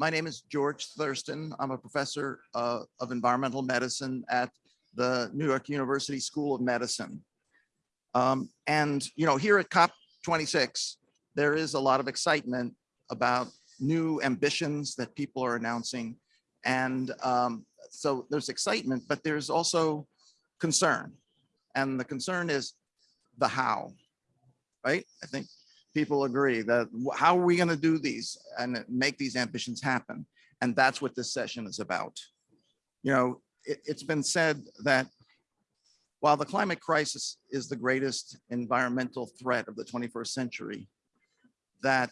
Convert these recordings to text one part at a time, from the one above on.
my name is George Thurston. I'm a professor uh, of environmental medicine at the New York University School of Medicine. Um, and, you know, here at COP26, there is a lot of excitement about new ambitions that people are announcing. And um, so there's excitement, but there's also concern. And the concern is the how, right? I think people agree that how are we going to do these and make these ambitions happen? And that's what this session is about. You know, it, it's been said that while the climate crisis is the greatest environmental threat of the 21st century, that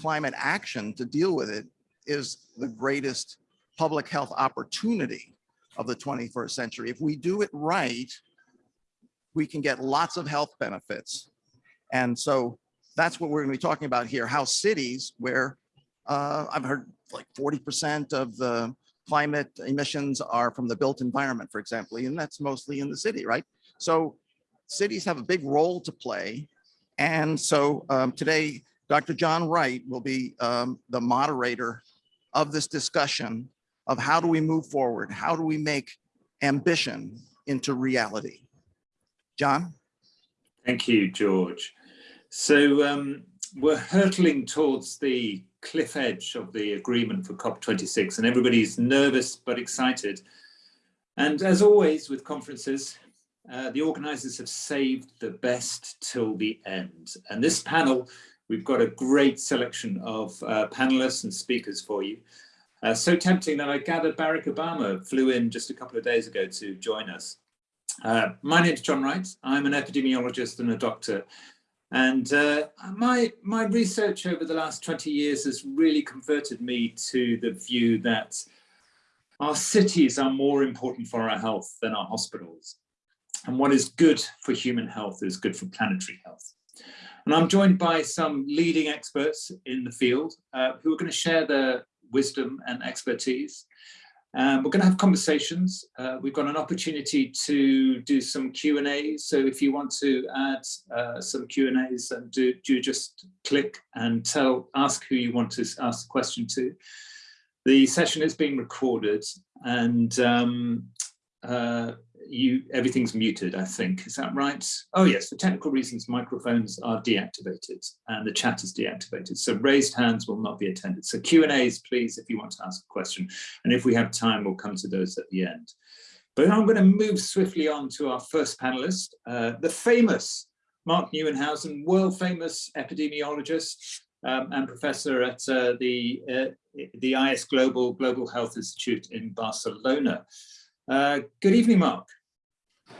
climate action to deal with it is the greatest public health opportunity of the 21st century. If we do it right, we can get lots of health benefits. And so that's what we're going to be talking about here, how cities where uh, I've heard like 40% of the climate emissions are from the built environment, for example, and that's mostly in the city, right? So cities have a big role to play. And so um, today, Dr. John Wright will be um, the moderator of this discussion of how do we move forward? How do we make ambition into reality? John? Thank you, George. So um, we're hurtling towards the cliff edge of the agreement for COP26 and everybody's nervous but excited. And as always with conferences, uh, the organizers have saved the best till the end. And this panel, we've got a great selection of uh, panelists and speakers for you. Uh, so tempting that I gathered Barack Obama flew in just a couple of days ago to join us. Uh, my name is John Wright. I'm an epidemiologist and a doctor and uh, my, my research over the last 20 years has really converted me to the view that our cities are more important for our health than our hospitals. And what is good for human health is good for planetary health. And I'm joined by some leading experts in the field uh, who are going to share their wisdom and expertise. Um, we're going to have conversations. Uh, we've got an opportunity to do some Q&As. So if you want to add uh, some Q&As, and do, do just click and tell, ask who you want to ask the question to. The session is being recorded and um, uh, you everything's muted, I think. Is that right? Oh yes, for technical reasons, microphones are deactivated and the chat is deactivated. So raised hands will not be attended. So Q&As, please, if you want to ask a question. And if we have time, we'll come to those at the end. But I'm going to move swiftly on to our first panelist, uh, the famous Mark Nieuwenhuijsen, world famous epidemiologist um, and professor at uh, the, uh, the IS Global Global Health Institute in Barcelona. Uh, good evening, Mark.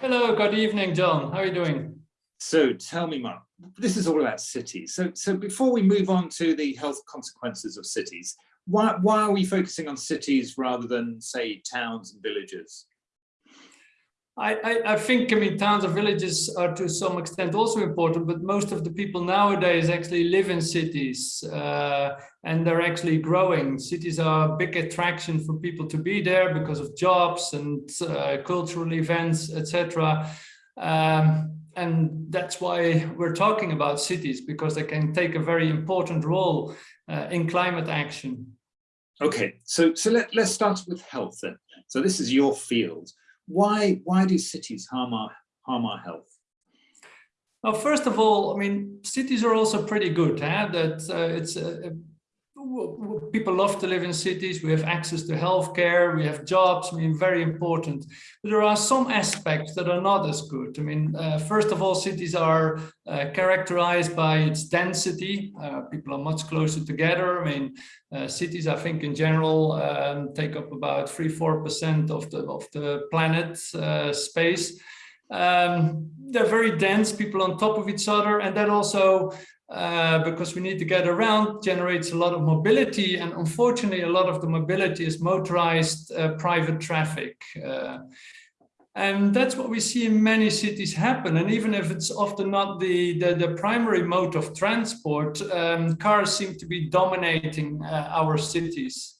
Hello, good evening, John. How are you doing? So tell me, Mark, this is all about cities. So, so before we move on to the health consequences of cities, why, why are we focusing on cities rather than, say, towns and villages? I, I, think, I mean, towns and villages are to some extent also important, but most of the people nowadays actually live in cities uh, and they're actually growing. Cities are a big attraction for people to be there because of jobs and uh, cultural events, etc. Um, and that's why we're talking about cities because they can take a very important role uh, in climate action. Okay, so so let, let's start with health then. So this is your field why why do cities harm our harm our health? Well, first of all, I mean, cities are also pretty good. Eh? That uh, it's uh, people love to live in cities. We have access to healthcare. We have jobs. I mean, very important. But there are some aspects that are not as good. I mean, uh, first of all, cities are uh, characterized by its density. Uh, people are much closer together. I mean, uh, cities, I think, in general, um, take up about three, four percent of the of the planet uh, space. Um, they're very dense. People on top of each other, and that also uh, because we need to get around generates a lot of mobility and unfortunately a lot of the mobility is motorized uh, private traffic uh, and that's what we see in many cities happen and even if it's often not the the, the primary mode of transport um, cars seem to be dominating uh, our cities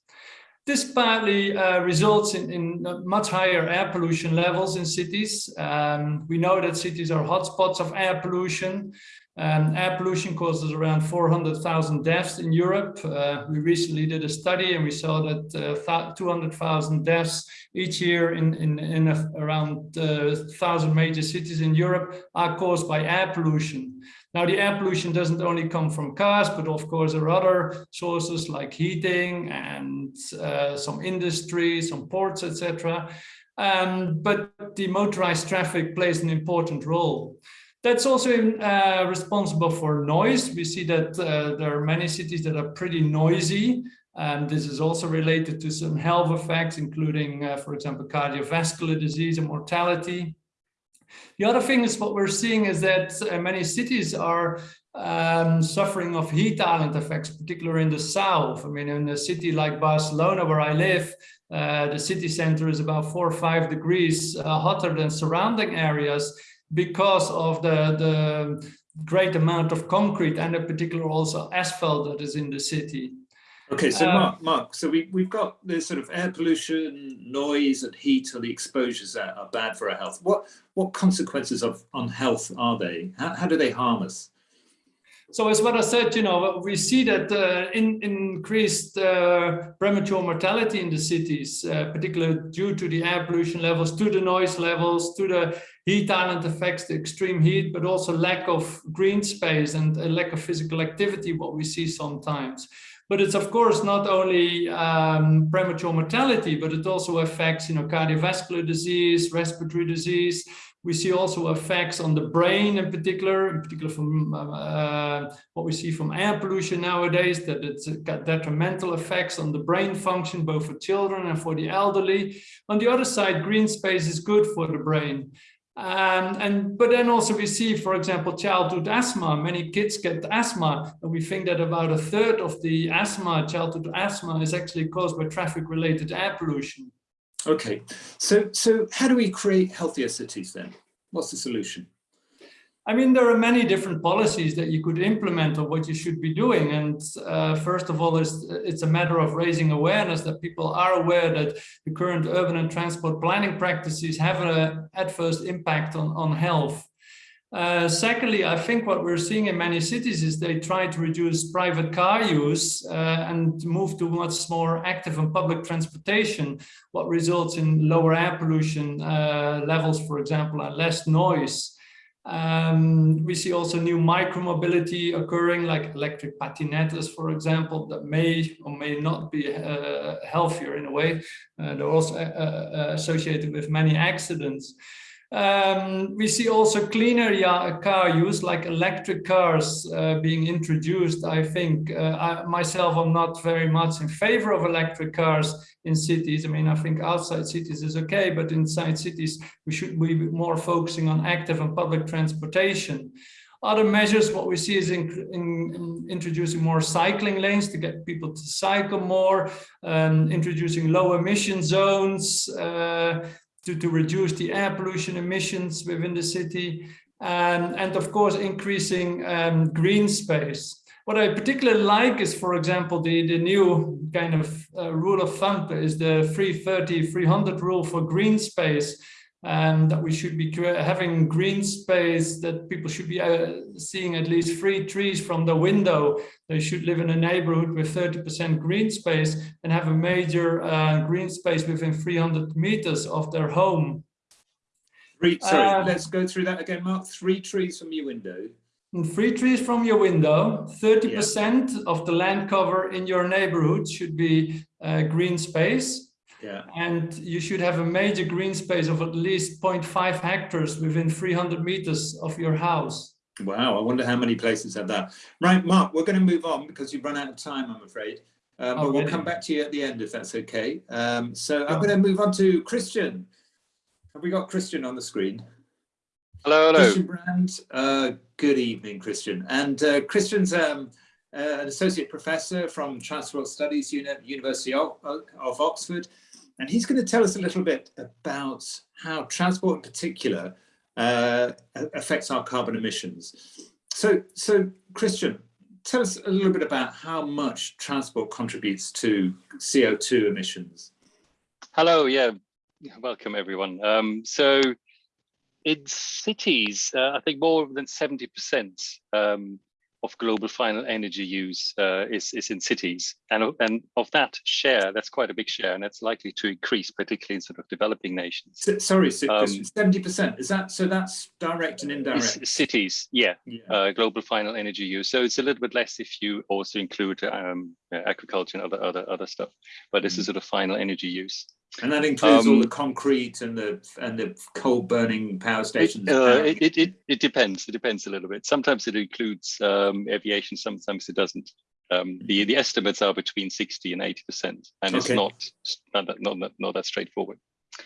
This partly uh, results in, in much higher air pollution levels in cities. Um, we know that cities are hotspots of air pollution. Um, air pollution causes around 400,000 deaths in Europe. Uh, we recently did a study and we saw that uh, 200,000 deaths each year in, in, in a, around uh, 1,000 major cities in Europe are caused by air pollution. Now, the air pollution doesn't only come from cars, but of course there are other sources like heating and uh, some industry, some ports, etc. Um, but the motorized traffic plays an important role. That's also uh, responsible for noise. We see that uh, there are many cities that are pretty noisy. And this is also related to some health effects, including, uh, for example, cardiovascular disease and mortality. The other thing is what we're seeing is that uh, many cities are um, suffering of heat island effects, particularly in the south. I mean, in a city like Barcelona, where I live, uh, the city center is about four or five degrees uh, hotter than surrounding areas because of the, the great amount of concrete and in particular also asphalt that is in the city. Okay, so Um, Mark, Mark, so we, we've got the sort of air pollution, noise and heat or the exposures that are bad for our health. What, what consequences of on health are they? How, how do they harm us? So as what I said, you know, we see that uh, in, increased uh, premature mortality in the cities, uh, particularly due to the air pollution levels, to the noise levels, to the heat island effects, the extreme heat, but also lack of green space and a lack of physical activity, what we see sometimes. But it's of course not only um, premature mortality, but it also affects, you know, cardiovascular disease, respiratory disease, we see also effects on the brain in particular, in particular from uh, what we see from air pollution nowadays, that it's got detrimental effects on the brain function, both for children and for the elderly. On the other side, green space is good for the brain. Um, and but then also we see, for example, childhood asthma. Many kids get asthma, and we think that about a third of the asthma, childhood asthma, is actually caused by traffic-related air pollution. Okay, so so how do we create healthier cities then? What's the solution? I mean, there are many different policies that you could implement of what you should be doing. And uh, first of all, it's, it's a matter of raising awareness that people are aware that the current urban and transport planning practices have an adverse impact on, on health. Uh, secondly, I think what we're seeing in many cities is they try to reduce private car use uh, and move to much more active and public transportation, what results in lower air pollution uh, levels, for example, and less noise. Um, we see also new micromobility occurring, like electric patinettes, for example, that may or may not be uh, healthier in a way. Uh, they're also associated with many accidents. Um, we see also cleaner car use, like electric cars uh, being introduced. I think uh, I, myself, I'm not very much in favor of electric cars in cities. I mean, I think outside cities is okay, but inside cities, we should be more focusing on active and public transportation. Other measures, what we see is in, in, in introducing more cycling lanes to get people to cycle more, um, introducing low emission zones, uh, to, to reduce the air pollution emissions within the city, and, and of course, increasing um, green space. What I particularly like is, for example, the, the new kind of uh, rule of thumb is the 330, 300 rule for green space, and that we should be having green space that people should be uh, seeing at least three trees from the window. They should live in a neighborhood with 30% green space and have a major uh, green space within 300 meters of their home. Three, sorry, Uh, let's go through that again, Mark. Three trees from your window. Three trees from your window, 30% of the land cover in your neighborhood should be uh, green space. Yeah. And you should have a major green space of at least 0.5 hectares within 300 meters of your house. Wow, I wonder how many places have that. Right, Mark, we're going to move on because you've run out of time, I'm afraid. Uh, but we'll come back to you at the end if that's okay. Um, so I'm going to move on to Christian. Have we got Christian on the screen? Hello, hello. Christian Brand, uh, good evening, Christian. And uh, Christian's um, uh, an associate professor from Transport Studies, Uni University of, of Oxford. And he's going to tell us a little bit about how transport in particular uh, affects our carbon emissions. So, so Christian, tell us a little bit about how much transport contributes to CO2 emissions? Hello, yeah, welcome everyone. Um, so in cities, uh, I think more than 70% um, of global final energy use uh, is, is in cities. And, and of that share, that's quite a big share, and it's likely to increase, particularly in sort of developing nations. Sorry, so- Um, 70%, is that, so that's direct and indirect? Cities, yeah, Yeah. uh, global final energy use. So it's a little bit less if you also include um, agriculture and other other other stuff. But this is sort of final energy use. And that includes all Um, the concrete and the and the coal burning power It, stations. uh, it, it, it, it depends. It depends a little bit. Sometimes it includes um, aviation, sometimes it doesn't. Um, the, the estimates are between 60 and 80%, and it's Okay. not, not, that- not, not that straightforward.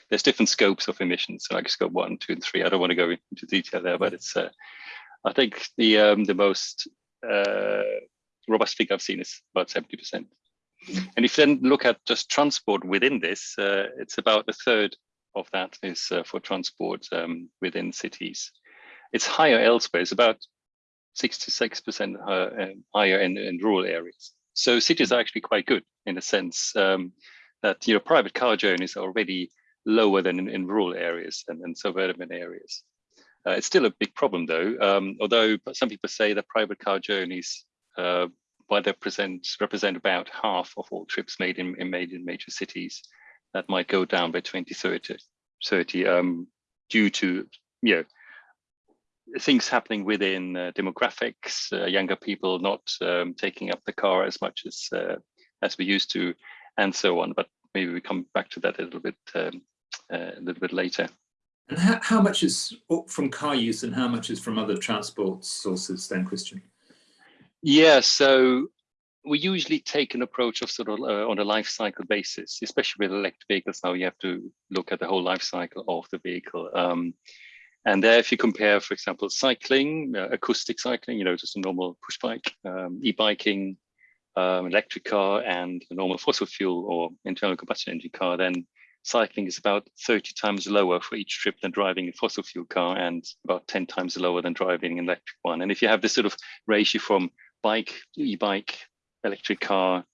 There's different scopes of emissions, so like scope one, two, and three. I don't want to go into detail there, but it's, uh, I think the um, the most uh, robust figure I've seen is about 70%. And if you then look at just transport within this, uh, it's about a third of that is uh, for transport um, within cities. It's higher elsewhere. It's about 66% higher, um, higher in, in rural areas. So cities are actually quite good in a sense um, that you know private car journeys are already lower than in, in rural areas and in suburban areas. Uh, it's still a big problem though, um, although some people say that private car journeys, uh, they present, represent about half of all trips made in, in made in major cities, that might go down by 2030, 30, um, due to you know things happening within uh, demographics, uh, younger people not um, taking up the car as much as uh, as we used to, and so on. But maybe we come back to that a little bit um, uh, a little bit later. And how, how much is from car use and how much is from other transport sources then, Christian? Yeah, so we usually take an approach of sort of uh, on a life cycle basis, especially with electric vehicles. Now you have to look at the whole life cycle of the vehicle. Um, and there, if you compare, for example, cycling, uh, acoustic cycling, you know, just a normal push bike, um, e-biking, um, electric car, and a normal fossil fuel or internal combustion engine car, then cycling is about 30 times lower for each trip than driving a fossil fuel car and about 10 times lower than driving an electric one. And if you have this sort of ratio from bike, e-bike, electric car,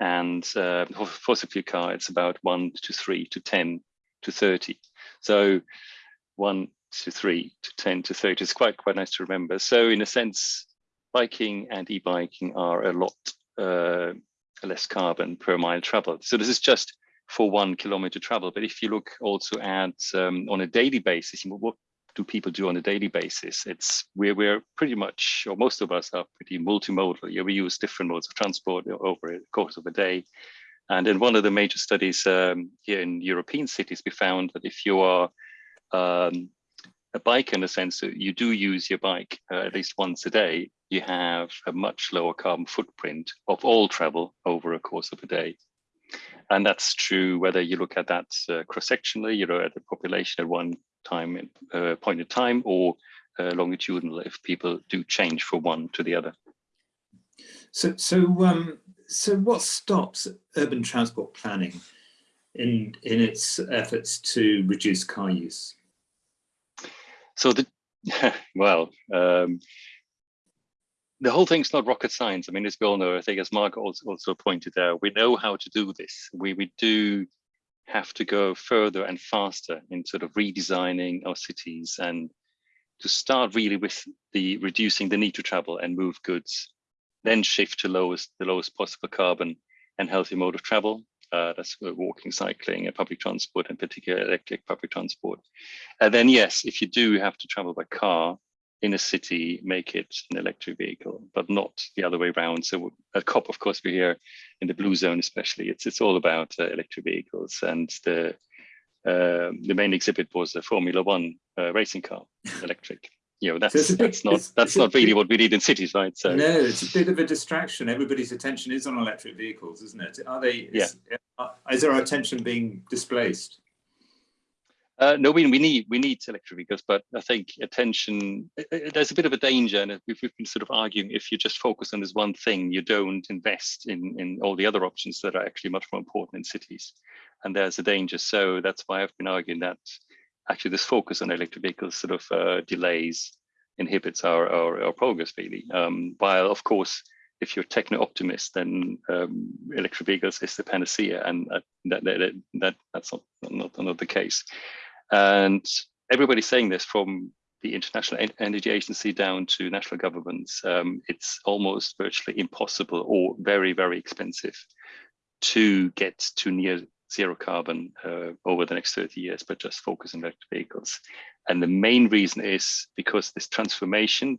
and uh, fossil fuel car, it's about one to three to 10 to 30. So one to three to 10 to 30 is quite, quite nice to remember. So in a sense, biking and e-biking are a lot uh, less carbon per mile traveled. So this is just for one kilometer travel. But if you look also at um, on a daily basis, what do people do on a daily basis? It's we're pretty much, or most of us are pretty multimodal. Yeah, we use different modes of transport over the course of a day. And in one of the major studies um, here in European cities, we found that if you are um, a bike in a sense that you do use your bike uh, at least once a day, you have a much lower carbon footprint of all travel over a course of a day. And that's true whether you look at that uh, cross-sectionally, you know, at the population at one time uh, point in time, or uh, longitudinal if people do change from one to the other. So, so, um, so what stops urban transport planning in in its efforts to reduce car use? So the well, um, the whole thing's not rocket science. I mean, as we all know, I think as Mark also, also pointed out, we know how to do this. We, we do have to go further and faster in sort of redesigning our cities and to start really with the reducing the need to travel and move goods, then shift to lowest the lowest possible carbon and healthy mode of travel. Uh, that's walking, cycling, and public transport, in particular electric public transport. And then yes, if you do have to travel by car, in a city, make it an electric vehicle, but not the other way around. So at COP, of course, we're here in the blue zone, especially. It's it's all about uh, electric vehicles, and the uh, the main exhibit was a Formula One uh, racing car, electric. You know, that's So big- that's not it's- that's it's not really big- what we need in cities, right? So no, it's a bit of a distraction. Everybody's attention is on electric vehicles, isn't it? Are they? Is, uh, is our attention being displaced? Uh, no, we, we need we need electric vehicles, but I think attention. uh, uh, There's a bit of a danger, and we've, we've been sort of arguing if you just focus on this one thing, you don't invest in in all the other options that are actually much more important in cities, and there's a danger. So that's why I've been arguing that actually this focus on electric vehicles sort of uh, delays, inhibits our, our our progress really. Um, while of course if you're techno optimist, then um, electric vehicles is the panacea, and uh, that, that, that that's not, not not the case. And everybody's saying this from the International Energy Agency down to national governments. Um, it's almost virtually impossible or very very expensive to get to near zero carbon uh, over the next 30 years, but just focus on electric vehicles. And the main reason is because this transformation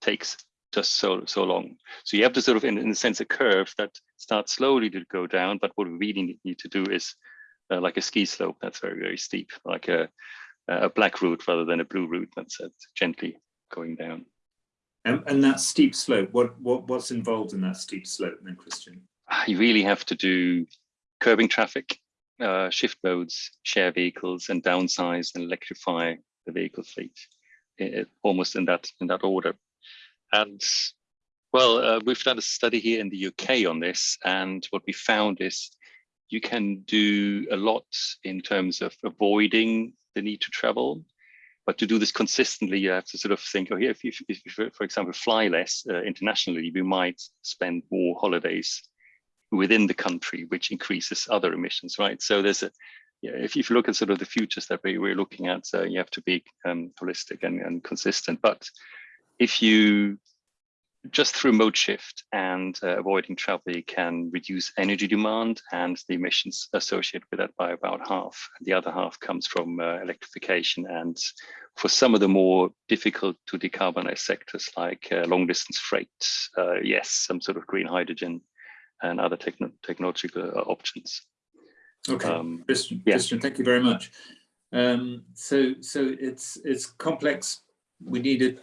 takes just so so long. So you have to sort of, in, in a sense, a curve that starts slowly to go down. But what we really need to do is uh, like a ski slope that's very very steep, like a a black route rather than a blue route that's uh, gently going down. And, and that steep slope, what what what's involved in that steep slope, then, Christian? You really have to do curbing traffic, uh, shift modes, share vehicles, and downsize and electrify the vehicle fleet, it, almost in that in that order. And well, uh, we've done a study here in the UK on this, and what we found is you can do a lot in terms of avoiding the need to travel. But to do this consistently, you have to sort of think, oh, if you, if you for example, fly less uh, internationally, we might spend more holidays within the country, which increases other emissions, right? So there's a, yeah, if, if you look at sort of the futures that we, we're looking at, uh, you have to be um, holistic and, and consistent. But if you just through mode shift and uh, avoiding travel, you can reduce energy demand and the emissions associated with that by about half. The other half comes from uh, electrification. And for some of the more difficult to decarbonize sectors like uh, long distance freight, uh, yes, some sort of green hydrogen and other techno technological uh, options. Okay, um, Christian, yeah. Christian, thank you very much. Um, so, so it's it's complex. We needed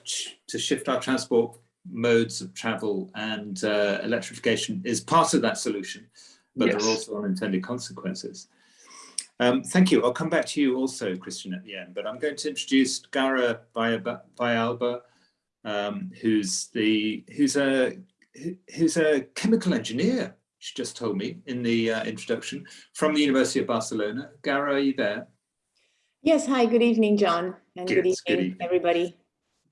to shift our transport modes of travel, and uh, electrification is part of that solution, but yes. there are also unintended consequences. Um, thank you. I'll come back to you also, Christian, at the end, but I'm going to introduce Gara Villalba, um, who's the who's a who's a chemical engineer, she just told me in the uh, introduction, from the University of Barcelona. Gara, are you there? Yes, hi, good evening, John, and good, good, evening, good evening, everybody.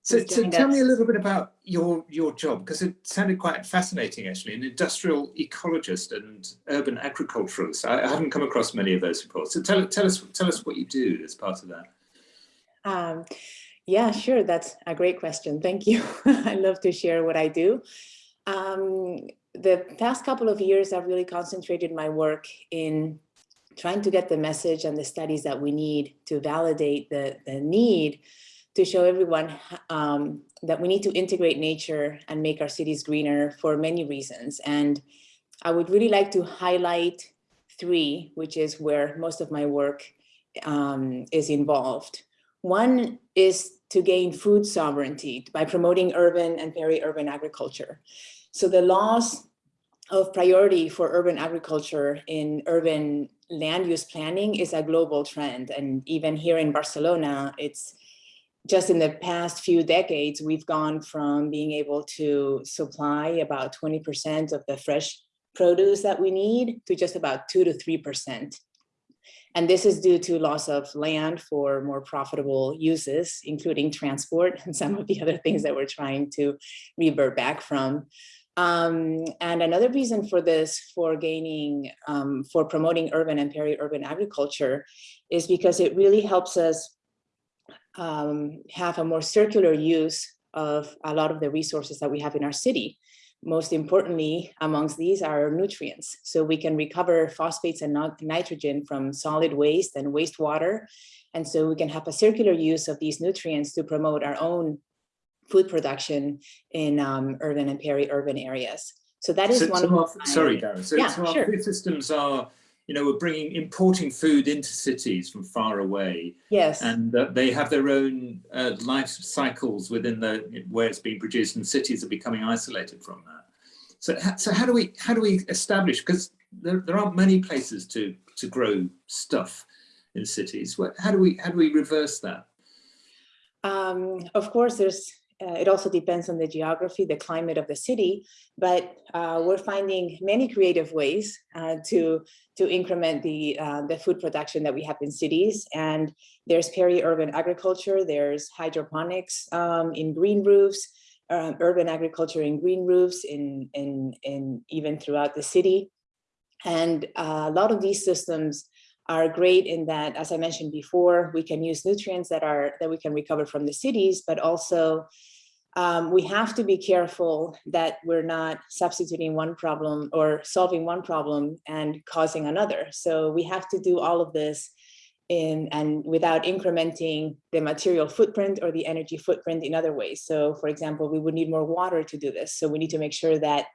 So, so tell me a little bit about your your job, because it sounded quite fascinating, actually, an industrial ecologist and urban agriculturalist. I, I haven't come across many of those reports. So tell, tell, us, tell us what you do as part of that. Um, yeah, sure, that's a great question. Thank you. I love to share what I do. Um, the past couple of years, I've really concentrated my work in trying to get the message and the studies that we need to validate the, the need to show everyone um, that we need to integrate nature and make our cities greener for many reasons. And I would really like to highlight three, which is where most of my work um, is involved. One is to gain food sovereignty by promoting urban and peri-urban agriculture. So the laws of priority for urban agriculture in urban land use planning is a global trend. And even here in Barcelona, it's just in the past few decades, we've gone from being able to supply about 20% of the fresh produce that we need to just about two to 3%. And this is due to loss of land for more profitable uses, including transport and some of the other things that we're trying to revert back from. Um, and another reason for this, for gaining, um, for promoting urban and peri-urban agriculture is because it really helps us um, have a more circular use of a lot of the resources that we have in our city. Most importantly, amongst these are nutrients. So we can recover phosphates and nitrogen from solid waste and wastewater. And so we can have a circular use of these nutrients to promote our own food production in um, urban and peri-urban areas. So that is so, one of our, sorry, Darren. So, yeah, so our sure. food systems are, you know, we're bringing importing food into cities from far away. Yes. And uh, they have their own uh, life cycles within the where it's being produced, and cities are becoming isolated from that. So, so how do we how do we establish? Because there, there aren't many places to to grow stuff in cities. How do we how do we reverse that? Um, of course, there's uh, it also depends on the geography, the climate of the city, but uh, we're finding many creative ways uh, to to increment the uh, the food production that we have in cities. And there's peri-urban agriculture, there's hydroponics um, in green roofs, uh, urban agriculture in green roofs in, in, in even throughout the city. And uh, a lot of these systems are great in that, as I mentioned before, we can use nutrients that are that we can recover from the cities, but also um, we have to be careful that we're not substituting one problem or solving one problem and causing another. So we have to do all of this in and without incrementing the material footprint or the energy footprint in other ways. So for example, we would need more water to do this. So we need to make sure that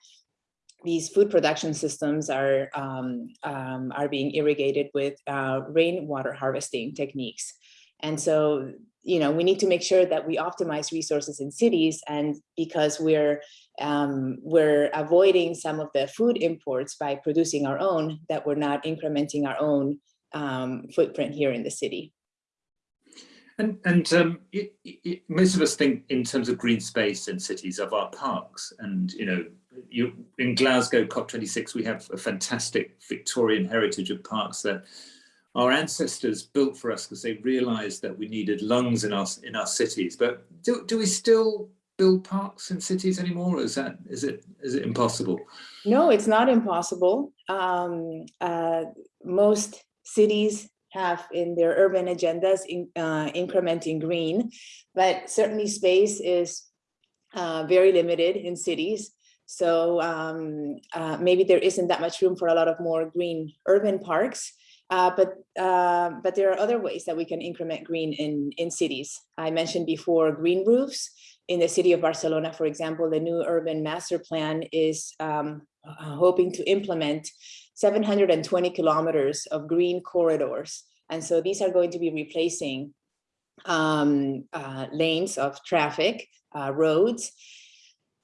these food production systems are, um, um, are being irrigated with uh, rainwater harvesting techniques. And so, you know, we need to make sure that we optimize resources in cities and because we're, um, we're avoiding some of the food imports by producing our own, that we're not incrementing our own um, footprint here in the city. And, and um, it, it, most of us think in terms of green space in cities of our parks and, you know, you, in Glasgow COP26, we have a fantastic Victorian heritage of parks that our ancestors built for us because they realized that we needed lungs in our, in our cities. But do, do we still build parks in cities anymore? Or is that, is it, is it impossible? No, it's not impossible. Um, uh, most cities have in their urban agendas in, uh, incrementing green, but certainly space is uh, very limited in cities. So um, uh, maybe there isn't that much room for a lot of more green urban parks, uh, but uh, but there are other ways that we can increment green in, in cities. I mentioned before green roofs. In the city of Barcelona, for example, the new urban master plan is um, hoping to implement 720 kilometers of green corridors. And so these are going to be replacing um, uh, lanes of traffic, uh, roads,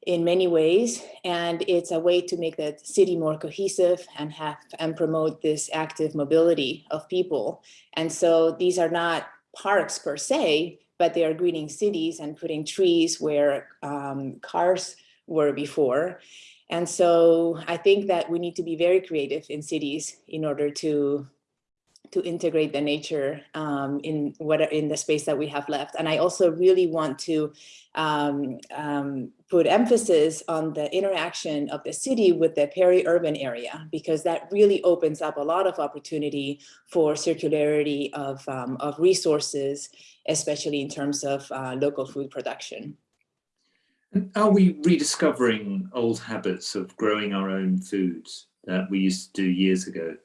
in many ways. And it's a way to make the city more cohesive and have and promote this active mobility of people. And so these are not parks per se, but they are greening cities and putting trees where um, cars were before. And so I think that we need to be very creative in cities in order to to integrate the nature um, in what in the space that we have left. And I also really want to um, um, put emphasis on the interaction of the city with the peri-urban area, because that really opens up a lot of opportunity for circularity of, um, of resources, especially in terms of uh, local food production. Are we rediscovering old habits of growing our own foods that we used to do years ago?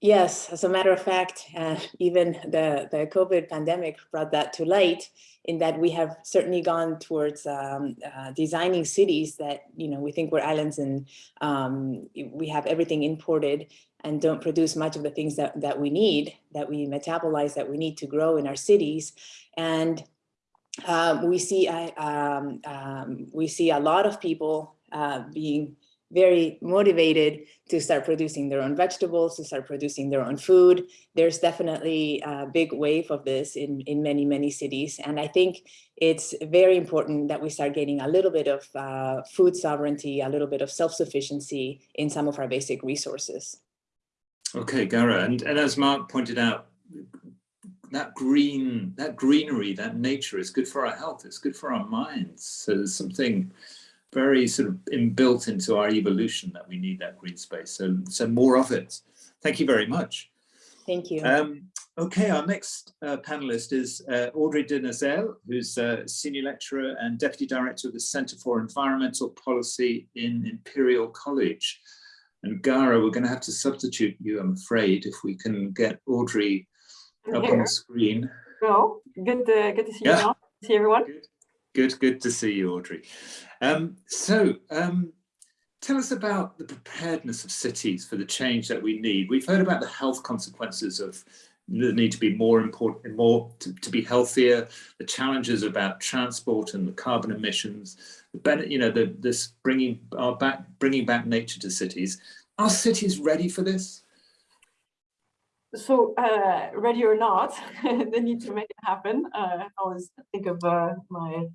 Yes, as a matter of fact, uh, even the, the COVID pandemic brought that to light in that we have certainly gone towards um, uh, designing cities that, you know, we think we're islands and um, we have everything imported and don't produce much of the things that, that we need, that we metabolize, that we need to grow in our cities. And um, we see um, um, we see a lot of people uh, being very motivated to start producing their own vegetables, to start producing their own food. There's definitely a big wave of this in, in many, many cities. And I think it's very important that we start getting a little bit of uh, food sovereignty, a little bit of self-sufficiency in some of our basic resources. Okay, Gara, and, and as Mark pointed out, that green, that greenery, that nature is good for our health. It's good for our minds. So there's something very sort of inbuilt into our evolution that we need that green space. So, so more of it. Thank you very much. Thank you. Um, okay, our next uh, panelist is uh, Audrey de Nazelle, who's a senior lecturer and deputy director of the Center for Environmental Policy in Imperial College. And Gara, we're going to have to substitute you, I'm afraid, if we can get Audrey up on the screen. No, good, uh, good to see Yeah. you. Now. See everyone. Good, good, good to see you, Audrey. Um, so, um, tell us about the preparedness of cities for the change that we need. We've heard about the health consequences of the need to be more important, more to, to be healthier, the challenges about transport and the carbon emissions, the benefit, you know, the, this bringing our back, bringing back nature to cities. Are cities ready for this? So, uh, ready or not, they need to make it happen. Uh, I always think of uh, my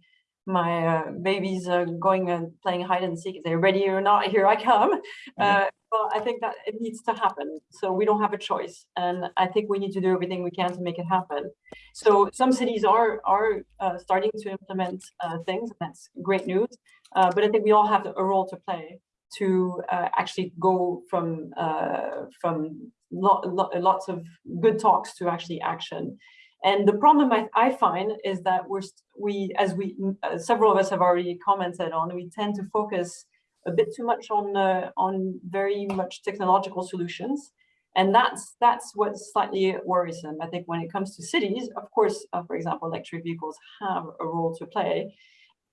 my uh, babies uh, going and playing hide and seek. They're ready or not, here I come. Uh, but I think that it needs to happen. So we don't have a choice. And I think we need to do everything we can to make it happen. So some cities are, are uh, starting to implement uh, things. and That's great news. Uh, but I think we all have a role to play to uh, actually go from uh, from lo lo lots of good talks to actually action. And the problem I, I find is that we're we as we uh, several of us have already commented on, we tend to focus a bit too much on uh, on very much technological solutions. And that's that's what's slightly worrisome. I think when it comes to cities, of course, uh, for example, electric vehicles have a role to play,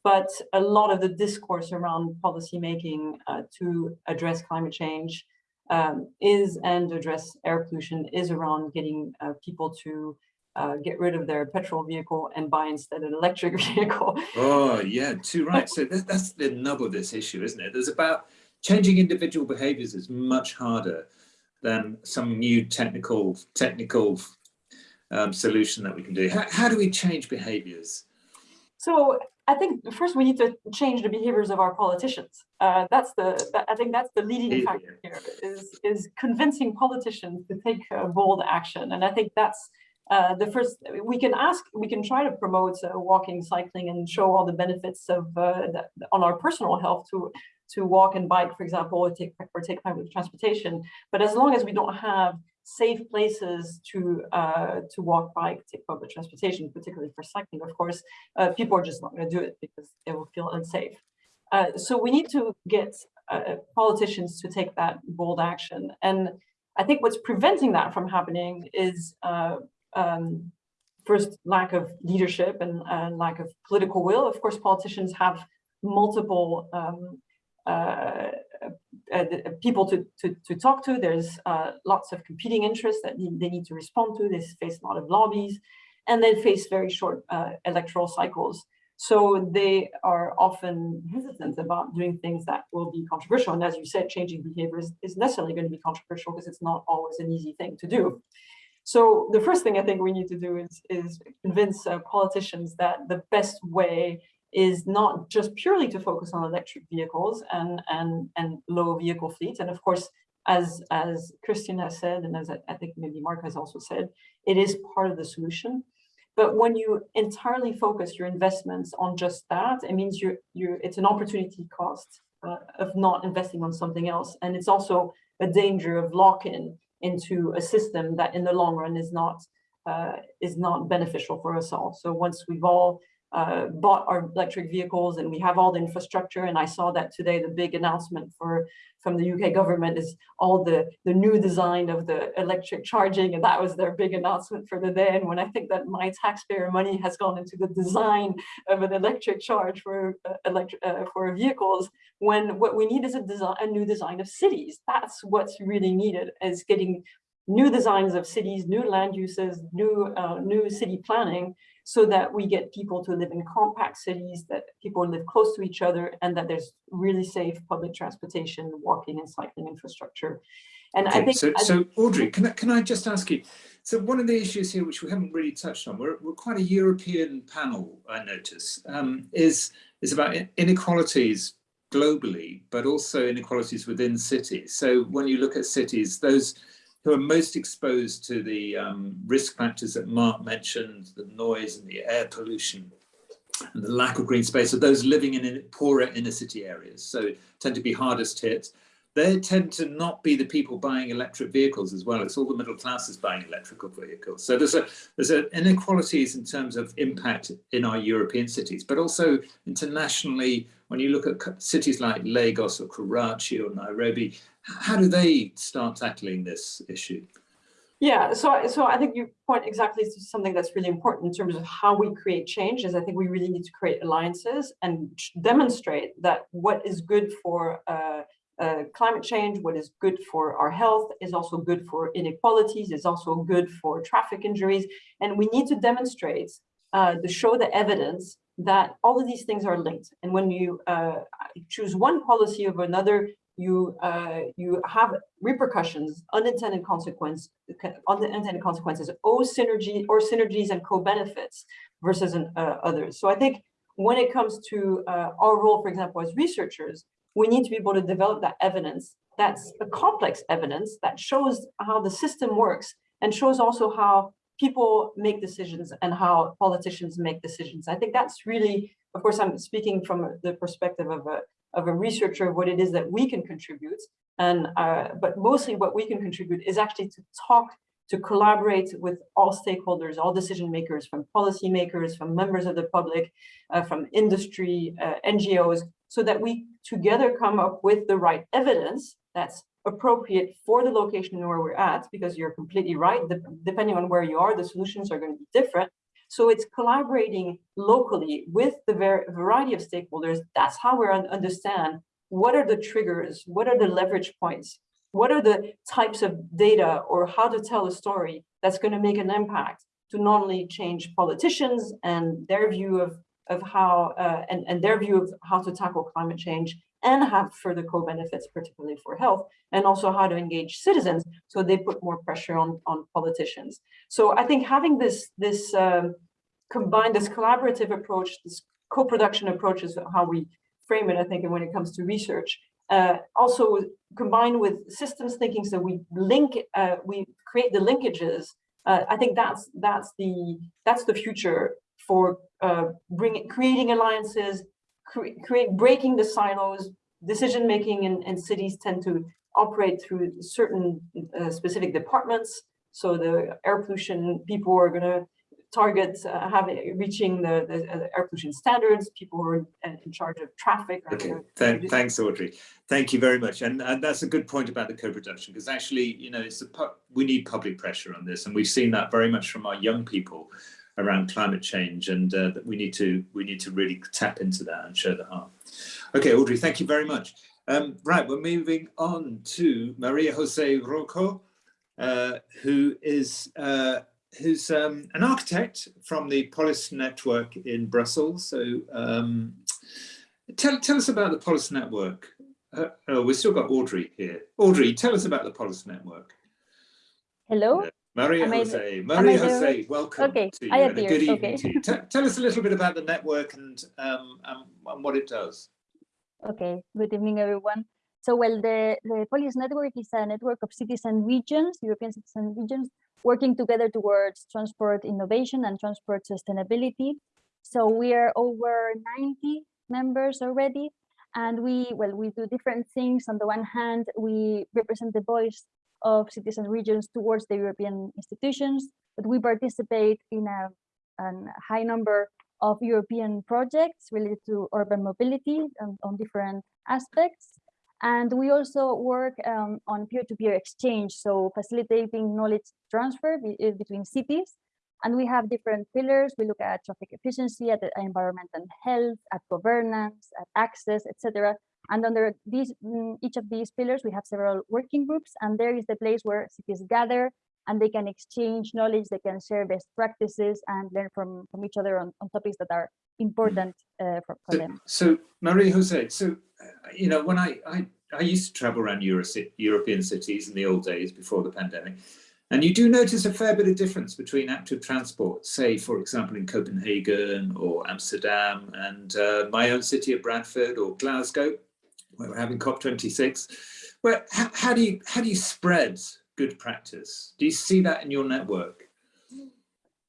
but a lot of the discourse around policymaking uh, to address climate change um, is and address air pollution is around getting uh, people to uh, get rid of their petrol vehicle and buy instead an electric vehicle. Oh, yeah, too right. So that, that's the nub of this issue, isn't it? There's about changing individual behaviors is much harder than some new technical technical um, solution that we can do. How, how do we change behaviors? So I think first we need to change the behaviors of our politicians. Uh, that's the that, I think that's the leading factor here is is convincing politicians to take uh, bold action, and I think that's uh, the first. We can ask, we can try to promote uh, walking, cycling, and show all the benefits of uh, that, on our personal health to to walk and bike, for example, or take or take public transportation. But as long as we don't have safe places to uh, to walk, bike, take public transportation, particularly for cycling, of course, uh, people are just not going to do it because they will feel unsafe. Uh, so we need to get uh, politicians to take that bold action. And I think what's preventing that from happening is uh, um, first lack of leadership and lack of political will. Of course, politicians have multiple um, uh, uh, people to, to, to talk to. There's uh, lots of competing interests that they need to respond to. They face a lot of lobbies and they face very short electoral cycles. So they are often hesitant about doing things that will be controversial. And as you said, changing behavior is necessarily going to be controversial because it's not always an easy thing to do. So the first thing I think we need to do is, is convince uh, politicians that the best way is not just purely to focus on electric vehicles and, and, and low vehicle fleets. And of course, as, as Christian has said, and as I, I think maybe Mark has also said, it is part of the solution. But when you entirely focus your investments on just that, it means you're, you're, it's an opportunity cost uh, of not investing on something else. And it's also a danger of lock-in into a system that in the long run is not uh, is not beneficial for us all. So once we've all uh, bought our electric vehicles and we have all the infrastructure. And I saw that today, the big announcement for from the UK government is all the, the new design of the electric charging. And that was their big announcement for the day. And when I think that my taxpayer money has gone into the design of an electric charge for uh, electric uh, for vehicles, when what we need is a design, a new design of cities. That's what's really needed is getting new designs of cities, new land uses, new uh, new city planning so that we get people to live in compact cities, that people live close to each other, and that there's really safe public transportation, walking and cycling infrastructure. And okay, I think- So, so Audrey, can I, can I just ask you, so one of the issues here, which we haven't really touched on, we're, we're quite a European panel, I notice, um, is, is about inequalities globally, but also inequalities within cities. So when you look at cities, those who are most exposed to the um, risk factors that Mark mentioned, the noise and the air pollution and the lack of green space, are those living in poorer inner city areas, so tend to be hardest hit. They tend to not be the people buying electric vehicles as well. It's all the middle classes buying electrical vehicles. So there's a there's a inequalities in terms of impact in our European cities, but also internationally. When you look at cities like Lagos or Karachi or Nairobi, how do they start tackling this issue? Yeah, so so I think you point exactly to something that's really important in terms of how we create change. Is I think we really need to create alliances and demonstrate that what is good for uh, uh, climate change, what is good for our health, is also good for inequalities, is also good for traffic injuries, and we need to demonstrate uh, to show the evidence that all of these things are linked. And when you uh, choose one policy over another, you uh, you have repercussions, unintended consequence, unintended consequences, or synergy or synergies and co-benefits versus an, uh, others. So I think when it comes to uh, our role, for example, as researchers, we need to be able to develop that evidence that's a complex evidence that shows how the system works and shows also how people make decisions and how politicians make decisions. I think that's really, of course, I'm speaking from the perspective of a, of a researcher of what it is that we can contribute. And, uh, but mostly what we can contribute is actually to talk, to collaborate with all stakeholders, all decision makers, from policymakers, from members of the public, uh, from industry, uh, NGOs, so that we together come up with the right evidence that's appropriate for the location where we're at, because you're completely right, de depending on where you are, the solutions are going to be different. So it's collaborating locally with the variety of stakeholders. That's how we understand what are the triggers, what are the leverage points, what are the types of data or how to tell a story that's going to make an impact to not only change politicians and their view of of how uh, and, and their view of how to tackle climate change and have further co-benefits, particularly for health, and also how to engage citizens so they put more pressure on, on politicians. So I think having this, this um, combined, this collaborative approach, this co-production approach is how we frame it, I think, and when it comes to research. Uh, also combined with systems thinking, so we link, uh, we create the linkages. Uh, I think that's that's the that's the future for uh, bringing creating alliances, cre create breaking the silos. Decision making in, in cities tend to operate through certain uh, specific departments. So the air pollution people are going to target uh, having reaching the, the uh, air pollution standards. People who are in charge of traffic. Okay, Th thanks, Audrey. Thank you very much. And, and that's a good point about the co-production because actually, you know, it's a we need public pressure on this, and we've seen that very much from our young people around climate change and uh, that we need to we need to really tap into that and show the heart. Okay, Audrey, thank you very much. Um, right, we're moving on to Maria Jose Rojo, uh, who is uh, who's um, an architect from the Polis Network in Brussels. So um, tell, tell us about the Polis Network. Uh, oh, we've still got Audrey here. Audrey, tell us about the Polis Network. Hello. Maria Jose, Maria? Jose, welcome Okay, to you I and a good evening okay. to you. Te- Tell us a little bit about the network and, um, and, and what it does. Okay, good evening, everyone. So, well, the, the Polis Network is a network of cities and regions, European cities and regions, working together towards transport innovation and transport sustainability. So we are over 90 members already, and we, well, we do different things. On the one hand, we represent the voice of cities and regions towards the European institutions, but we participate in a, a high number of European projects related to urban mobility on, on different aspects. And we also work um, on peer-to-peer exchange, so facilitating knowledge transfer be uh, between cities. And we have different pillars. We look at traffic efficiency, at environment and health, at governance, at access, etc. And under these, mm, each of these pillars, we have several working groups, and there is the place where cities gather and they can exchange knowledge, they can share best practices and learn from, from each other on, on topics that are important uh, for, for So, them. so Maria Jose, so, uh, you know, when I, I, I used to travel around Euro European cities in the old days before the pandemic, and you do notice a fair bit of difference between active transport, say, for example, in Copenhagen or Amsterdam and uh, my own city of Bradford or Glasgow, we're having COP26. Where, how, how, do you, how do you spread good practice? Do you see that in your network?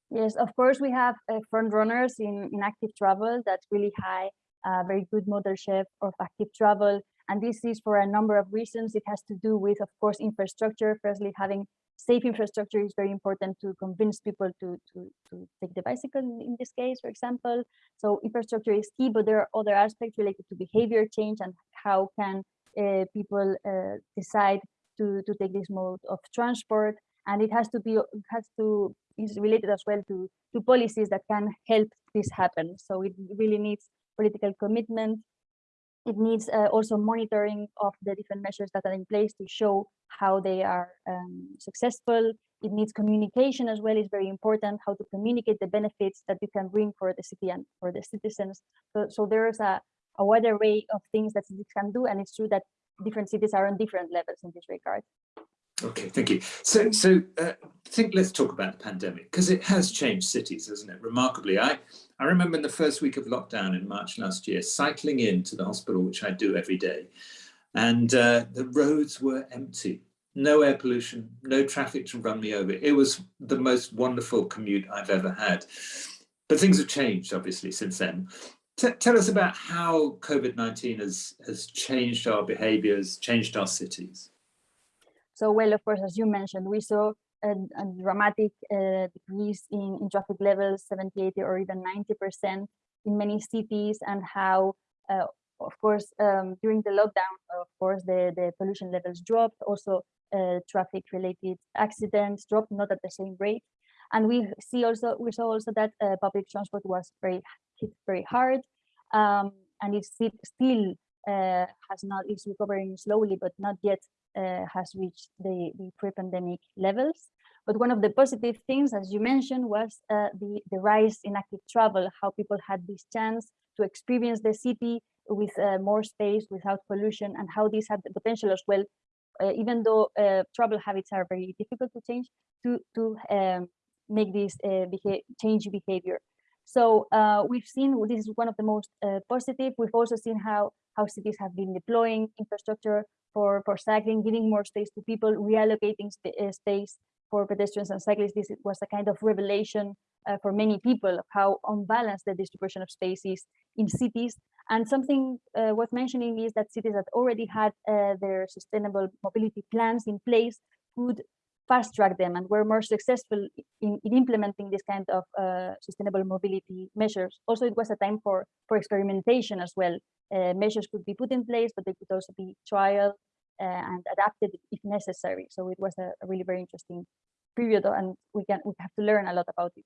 Yes, of course, we have uh, front runners in, in active travel that's really high, uh, very good share of active travel. And this is for a number of reasons. It has to do with, of course, infrastructure. Firstly, having safe infrastructure is very important to convince people to, to, to take the bicycle in this case, for example. So infrastructure is key, but there are other aspects related to behavior change and how can uh, people uh, decide to, to take this mode of transport. And it has to be, has to, is related as well to, to policies that can help this happen. So it really needs political commitment. It needs uh, also monitoring of the different measures that are in place to show how they are um, successful. It needs communication as well, is very important, how to communicate the benefits that you can bring for the city and for the citizens. So, so there's a, a wide array of things that cities can do, and it's true that different cities are on different levels in this regard. Okay, thank you. So, so uh, think let's talk about the pandemic because it has changed cities, hasn't it? Remarkably, I I remember in the first week of lockdown in March last year, cycling into the hospital, which I do every day, and uh, the roads were empty. No air pollution, no traffic to run me over. It was the most wonderful commute I've ever had. But things have changed, obviously, since then. T tell us about how COVID-19 has, has changed our behaviors, changed our cities. So, well, of course, as you mentioned, we saw a, a dramatic uh, decrease in, in traffic levels, 70, 80, or even 90% in many cities, and how, uh, of course, um, during the lockdown, of course, the, the pollution levels dropped. Also, uh, traffic-related accidents dropped, not at the same rate. And we see also we saw also that uh, public transport was very hit very hard, um, and it still uh, has not is recovering slowly, but not yet has reached the, the pre-pandemic levels. But one of the positive things, as you mentioned, was uh, the, the rise in active travel, how people had this chance to experience the city with uh, more space, without pollution, and how this had the potential as well, uh, even though uh, travel habits are very difficult to change, to, to um, make this uh, beha change behavior. So we've seen this is one of the most positive. We've also seen how how cities have been deploying infrastructure for, for cycling, giving more space to people, reallocating uh, space for pedestrians and cyclists. This was a kind of revelation uh, for many people of how unbalanced the distribution of space is in cities. And something uh, worth mentioning is that cities that already had uh, their sustainable mobility plans in place could fast track them and were more successful in, in implementing this kind of uh, sustainable mobility measures. Also, it was a time for, for experimentation as well. Uh, measures could be put in place, but they could also be trial uh, and adapted if necessary. So it was a, a, really very interesting period and we can we have to learn a lot about it.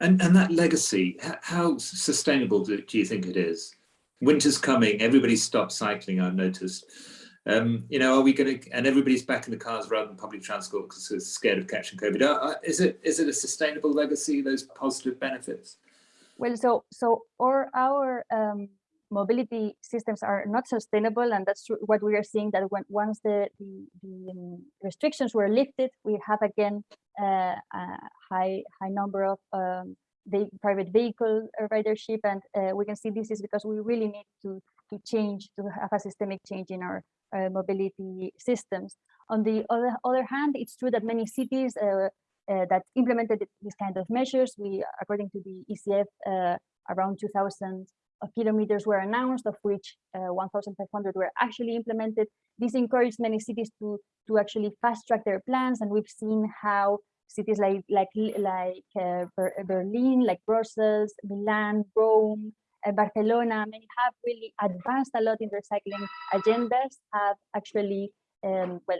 And, and that legacy, how sustainable do, you think it is? Winter's coming, everybody stopped cycling, I've noticed. Um, you know, are we going to, and everybody's back in the cars rather than public transport because they're scared of catching COVID. Uh, is it is it a sustainable legacy, those positive benefits? Well, so so or our um, mobility systems are not sustainable, and that's what we are seeing that when once the the, the um, restrictions were lifted, we have again uh, a high high number of um, the private vehicle ridership, and uh, we can see this is because we really need to to change to have a systemic change in our mobility systems. On the other, other hand, it's true that many cities uh, uh, that implemented these kind of measures, we, according to the ECF, around 2000 kilometers were announced, of which 1,500 were actually implemented. This encouraged many cities to, to actually fast track their plans. And we've seen how cities like like like uh, Berlin, like Brussels, Milan, Rome, uh, Barcelona, many have really advanced a lot in their cycling agendas, have actually, um, well,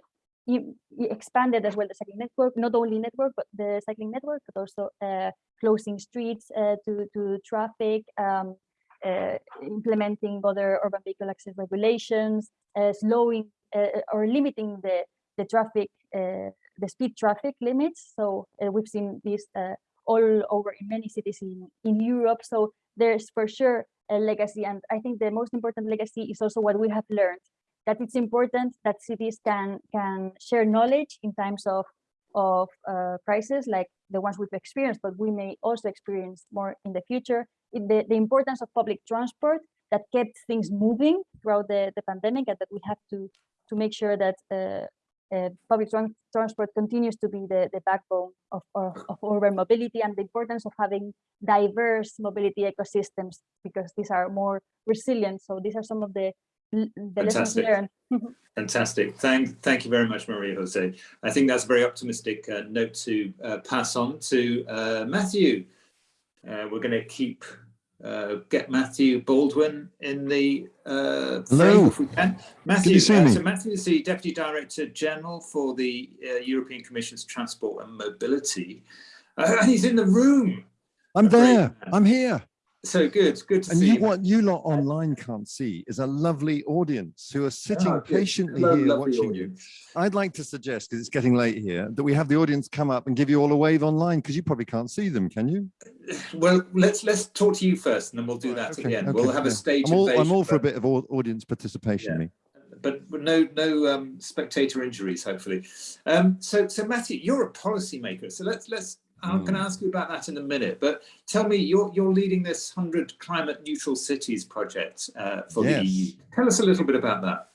expanded as well the cycling network, not only network, but the cycling network, but also uh, closing streets uh, to, to traffic, um, uh, implementing other urban vehicle access regulations, uh, slowing uh, or limiting the, the traffic, the speed traffic limits. So we've seen this all over in many cities in, in Europe. So there's for sure a legacy. And I think the most important legacy is also what we have learned, that it's important that cities can, can share knowledge in times of, of uh, crisis like the ones we've experienced, but we may also experience more in the future. The, the importance of public transport that kept things moving throughout the, the pandemic and that we have to, to make sure that uh, uh, public transport continues to be the, the backbone of, of, of, urban mobility and the importance of having diverse mobility ecosystems because these are more resilient. So these are some of the, the lessons learned. Fantastic. Thank, thank you very much, Maria Jose. I think that's a very optimistic uh, note to uh, pass on to uh, Matthew. Uh, we're going to keep uh, get Matthew Baldwin in the uh, Hello. if we can. Matthew, see uh, so Matthew is the Deputy Director General for the uh, European Commission's Transport and Mobility. Uh, and he's in the room. I'm there. I'm here. So good, good to And see you, you. what you lot online can't see is a lovely audience who are sitting good. patiently Lo- here watching audience. you. I'd like to suggest, because it's getting late here, that we have the audience come up and give you all a wave online, because you probably can't see them, can you? Well, let's let's talk to you first, and then we'll do that at okay, end. okay, we'll have a stage I'm all, I'm all for a bit of audience participation. Yeah. me. but no no um, spectator injuries, hopefully. Um, so so Matthew, you're a policymaker. So let's let's. I'm going to ask you about that in a minute, but tell me, you're you're leading this hundred climate neutral cities project uh, for the EU. Tell us a little bit about that.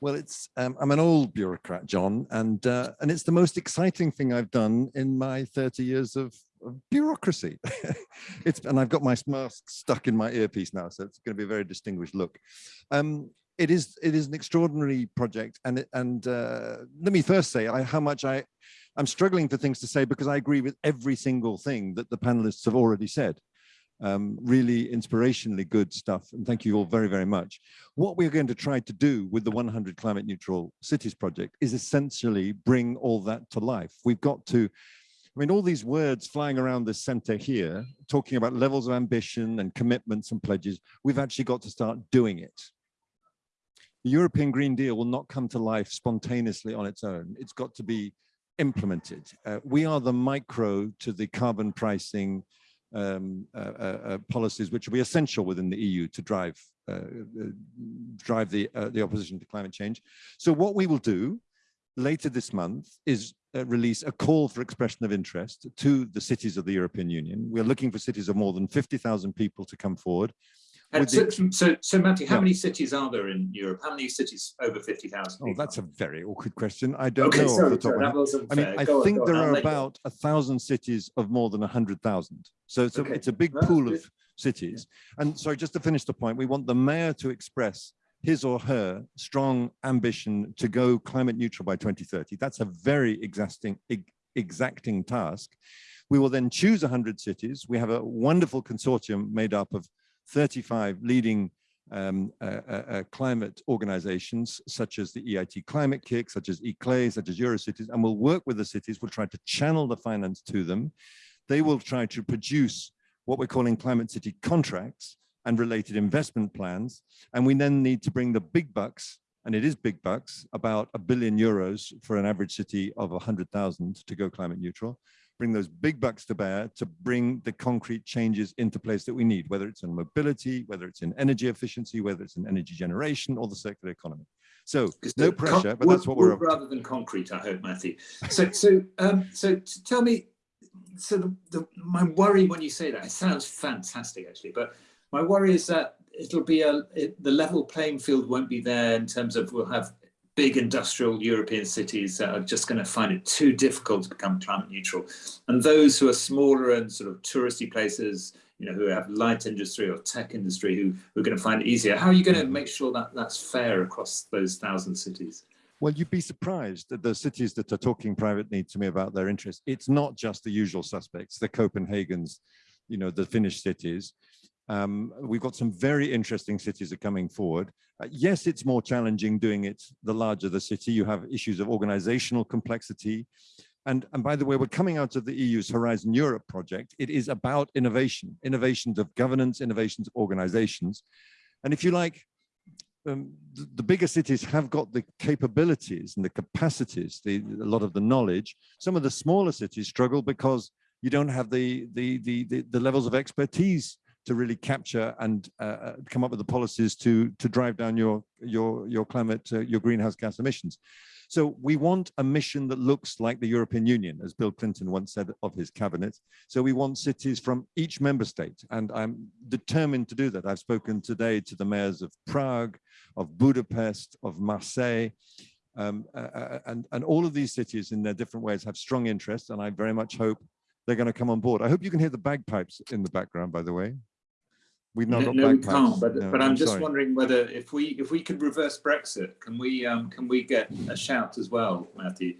Well, it's um, I'm an old bureaucrat, John, and uh, and it's the most exciting thing I've done in my 30 years of, of bureaucracy. it's and I've got my mask stuck in my earpiece now, so it's going to be a very distinguished look. Um, it is it is an extraordinary project, and it, and uh, let me first say I, how much I I'm struggling for things to say because I agree with every single thing that the panelists have already said um, really inspirationally good stuff. And thank you all very, very much. What we're going to try to do with the 100 Climate Neutral Cities project is essentially bring all that to life. We've got to, I mean, all these words flying around the center here, talking about levels of ambition and commitments and pledges, we've actually got to start doing it. The European Green Deal will not come to life spontaneously on its own. It's got to be implemented. Uh, we are the micro to the carbon pricing um, uh, uh, uh, policies which will be essential within the EU to drive uh, uh, drive the the opposition to climate change. So what we will do later this month is release a call for expression of interest to the cities of the European Union. We're looking for cities of more than 50,000 people to come forward. And so, the, so, so, Matthew, how Yeah. many cities are there in Europe? How many cities over 50,000? oh, that's a very awkward question. I don't okay, know off the top sorry, of my head. I mean. I Go on, think on, there I'll are about a thousand cities of more than a hundred thousand. So it's a, Okay, it's a big pool of cities. And sorry, just to finish the point, we want the mayor to express his or her strong ambition to go climate neutral by 2030. That's a very exacting, exacting task. We will then choose 100 cities. We have a wonderful consortium made up of 35 leading um, uh, uh, uh, climate organizations, such as the EIT Climate-KIC, such as ICLEI, such as Eurocities, and we'll work with the cities. We'll try to channel the finance to them. They will try to produce what we're calling climate city contracts and related investment plans. And we then need to bring the big bucks, and it is big bucks, about a billion euros for an average city of 100,000 to go climate neutral, bring those big bucks to bear to bring the concrete changes into place that we need, whether it's in mobility, whether it's in energy efficiency, whether it's in energy generation or the circular economy. So no pressure, but that's what we're up rather than concrete. I hope, Matthew. So, so, um, so tell me. So, the, the my worry when you say that it sounds fantastic, actually, but my worry is that it'll be a it, the level playing field won't be there in terms of we'll have big industrial European cities that are just going to find it too difficult to become climate neutral, and those who are smaller and sort of touristy places. You know, who have light industry or tech industry who, who are going to find it easier. How are you going to make sure that that's fair across those thousand cities? Well, you'd be surprised at the cities that are talking privately to me about their interests. It's not just the usual suspects, the Copenhagen's, you know, the Finnish cities. Um, we've got some very interesting cities are coming forward. Uh, yes, it's more challenging doing it the larger the city. You have issues of organizational complexity. And, and by the way, we're coming out of the EU's Horizon Europe project. It is about innovation, innovations of governance, innovations of organizations. And if you like, um, the, the bigger cities have got the capabilities and the capacities, the, a lot of the knowledge. Some of the smaller cities struggle because you don't have the, the, the, the, the levels of expertise to really capture and uh, uh, come up with the policies to, to drive down your, your, your climate, uh, your greenhouse gas emissions. So we want a mission that looks like the European Union, as Bill Clinton once said of his cabinet. So we want cities from each member state, and I'm determined to do that. I've spoken today to the mayors of Prague, of Budapest, of Marseille, um, uh, uh, and, and all of these cities in their different ways have strong interests, and I very much hope they're going to come on board. I hope you can hear the bagpipes in the background, by the way. We've not No, got no, we can't. But, No, but I'm, just sorry. wondering whether if we if we could reverse Brexit, can we um, can we get a shout as well, Matthew?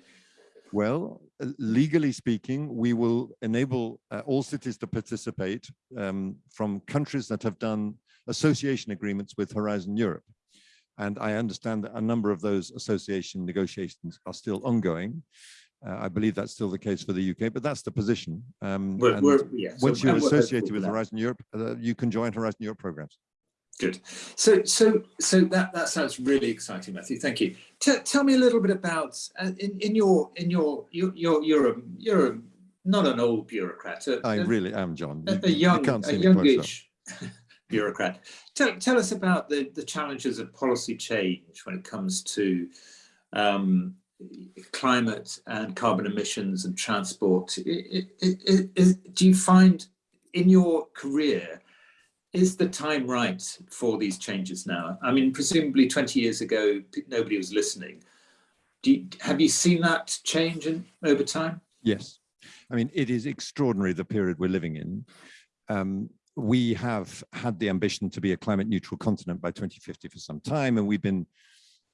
Well, uh, legally speaking, we will enable uh, all cities to participate um, from countries that have done association agreements with Horizon Europe. And I understand that a number of those association negotiations are still ongoing. Uh, I believe that's still the case for the UK, but that's the position. Um, We're, and we're, yeah, so- once you're we're hopeful associated with. Horizon Europe, uh, you can join Horizon Europe programs. Good. So so so that that sounds really exciting, Matthew. Thank you. T- tell me a little bit about uh, in in your in your you you're you're a you're a, not an old bureaucrat. A, I really am, John. a, You- a you young can't a youngish bureaucrat. Tell, tell us about the, the challenges of policy change when it comes to um, climate and carbon emissions and transport. I- I- I- do you find in your career, is the time right for these changes now? I mean, presumably 20 years ago, nobody was listening. You, have you seen that change in, over time? Yes. I mean, it is extraordinary the period we're living in. Um, we have had the ambition to be a climate neutral continent by 2050 for some time, and we've been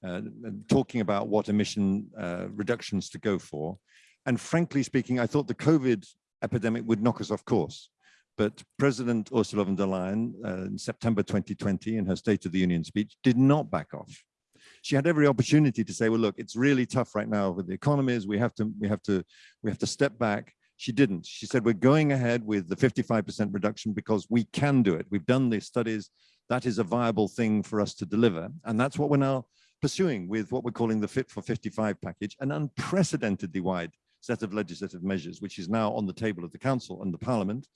uh, talking about what emission uh, reductions to go for. And frankly speaking, I thought the COVID epidemic would knock us off course. But President Ursula von der Leyen uh, in September 2020 in her State of the Union speech did not back off. She had every opportunity to say, well, look, it's really tough right now with the economies. We have to, we have to, we have to step back. She didn't. She said, we're going ahead with the 55% reduction because we can do it. We've done the studies. That is a viable thing for us to deliver. And that's what we're now pursuing with what we're calling the Fit for 55 package, an unprecedentedly wide set of legislative measures, which is now on the table of the council and the parliament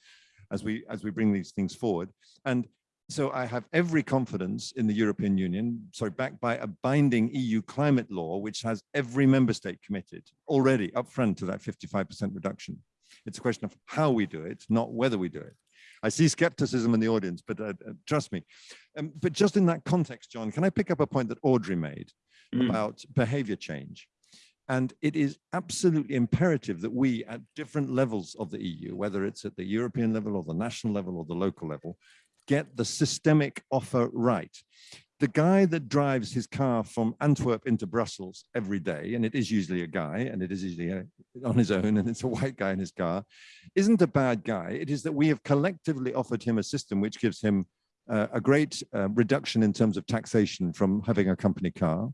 as we as we bring these things forward. And so I have every confidence in the European Union, sorry, backed by a binding EU climate law, which has every member state committed already upfront to that 55% reduction. It's a question of how we do it, not whether we do it. I see skepticism in the audience, but uh, uh, trust me. Um, but just in that context, John, can I pick up a point that Audrey made Mm. about behavior change? And it is absolutely imperative that we at different levels of the EU, whether it's at the European level or the national level or the local level, get the systemic offer right. The guy that drives his car from Antwerp into Brussels every day, and it is usually a guy, and it is usually a, on his own, and it's a white guy in his car, isn't a bad guy. It is that we have collectively offered him a system which gives him uh, a great uh, reduction in terms of taxation from having a company car.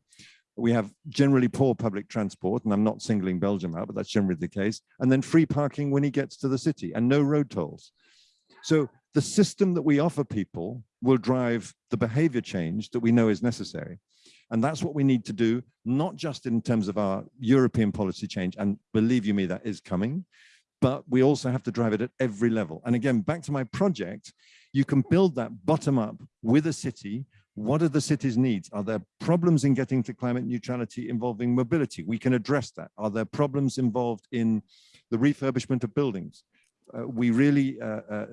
We have generally poor public transport, and I'm not singling Belgium out, but that's generally the case. And then free parking when he gets to the city and no road tolls. So the system that we offer people will drive the behavior change that we know is necessary. And that's what we need to do, not just in terms of our European policy change, and believe you me, that is coming, but we also have to drive it at every level. And again, back to my project, you can build that bottom up with a city. What are the city's needs? Are there problems in getting to climate neutrality involving mobility? We can address that. Are there problems involved in the refurbishment of buildings? Uh, we really, uh, uh,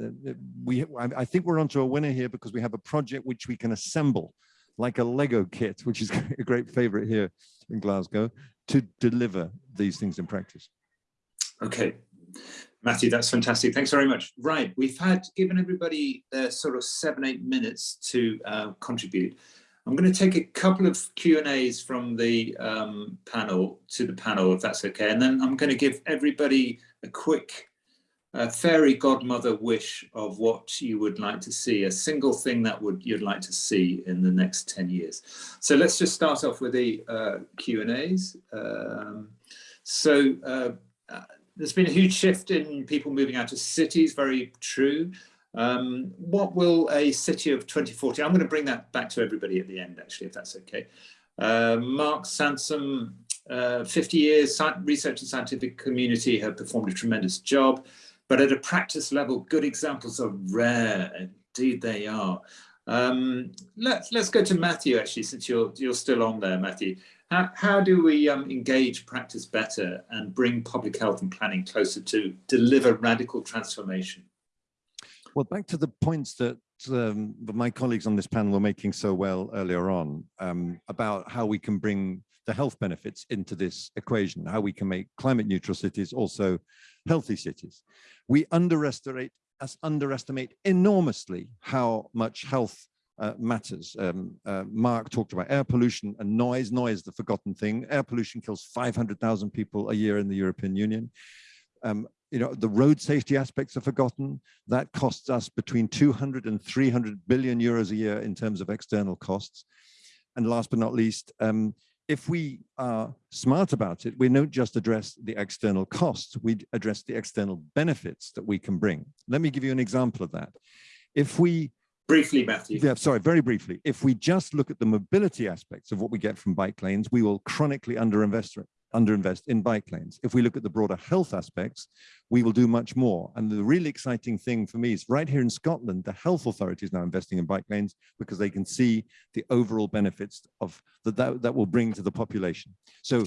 we, I, I think we're onto a winner here because we have a project which we can assemble like a Lego kit, which is a great favorite here in Glasgow, to deliver these things in practice. Okay, Matthew, that's fantastic. Thanks very much. Right, we've had given everybody uh, sort of seven, eight minutes to uh, contribute. I'm going to take a couple of Q and A's from the um, panel to the panel, if that's okay, and then I'm going to give everybody a quick uh, fairy godmother wish of what you would like to see, a single thing that would you'd like to see in the next 10 years. So let's just start off with the uh, Q and A's. Um, so uh, there's been a huge shift in people moving out of cities, very true. Um, what will a city of 2040, I'm going to bring that back to everybody at the end, actually, if that's okay. Uh, Mark Sansom, uh, 50 years, research and scientific community have performed a tremendous job, but at a practice level, good examples are rare, indeed they are. Um, let's, let's go to Matthew, actually, since you're, you're still on there, Matthew. How, how do we um, engage practice better and bring public health and planning closer to deliver radical transformation? Well, back to the points that um, my colleagues on this panel were making so well earlier on um, about how we can bring the health benefits into this equation, how we can make climate neutral cities also healthy cities. We underestimate underestimate enormously how much health uh, matters. Um, uh, Mark talked about air pollution and noise. Noise, the forgotten thing. Air pollution kills 500,000 people a year in the European Union. Um, you know, the road safety aspects are forgotten. That costs us between 200 and 300 billion euros a year in terms of external costs. And last but not least, um, if we are smart about it, we don't just address the external costs, we address the external benefits that we can bring. Let me give you an example of that. If we Briefly, Matthew. yeah, sorry, very briefly. If we just look at the mobility aspects of what we get from bike lanes, we will chronically underinvest underinvest in bike lanes. If we look at the broader health aspects, we will do much more. And the really exciting thing for me is right here in Scotland, the health authority is now investing in bike lanes because they can see the overall benefits of that that, that will bring to the population. So